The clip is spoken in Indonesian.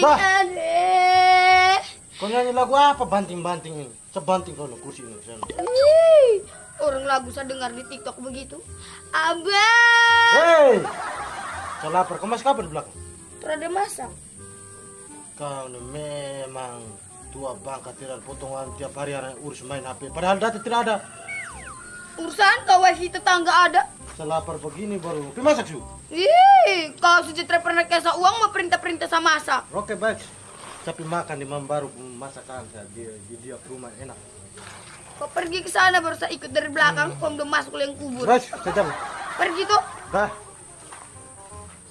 bah. Kau nyanyi lagu apa banting-banting ini? Sebanting kau kursi ini. Nih, orang lagu saya dengar di TikTok begitu. Abang. Hei, kau lapar. Kau masih kapan belakang? Terada masak. Kau memang tua bangka tidak potongan tiap hari yang urus main HP. Padahal data tidak ada. Urusan kau WiFi tetangga ada. Selapar begini baru. Pi masak su. Ih, kau sejahtera pernah kasih uang mau perintah-perintah sama masak. Oke baik. Tapi makan di baru masakan saya di, di dia rumah enak. Kau pergi ke sana baru saya ikut dari belakang, kau udah masuk liang kubur. Baik, jalan. Pergi tuh. Dah.